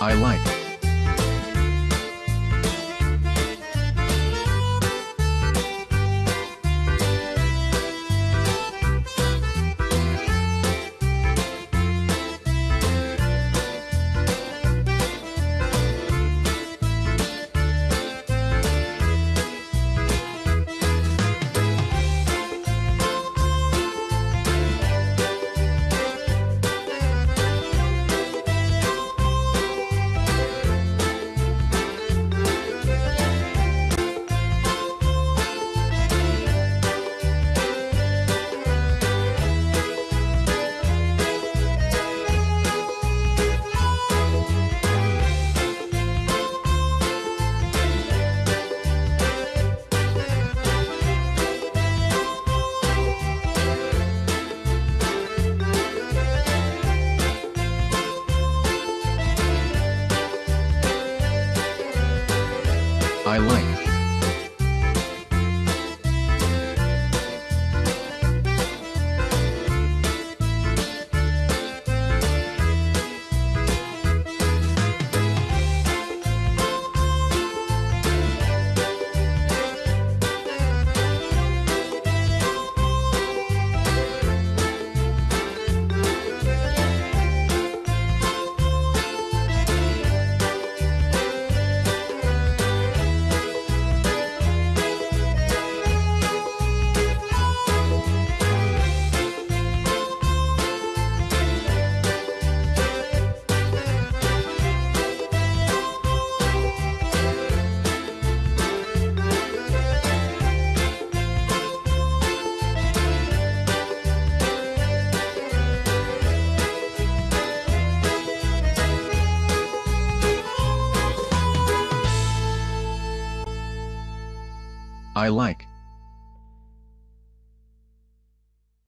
I like. I like. I like.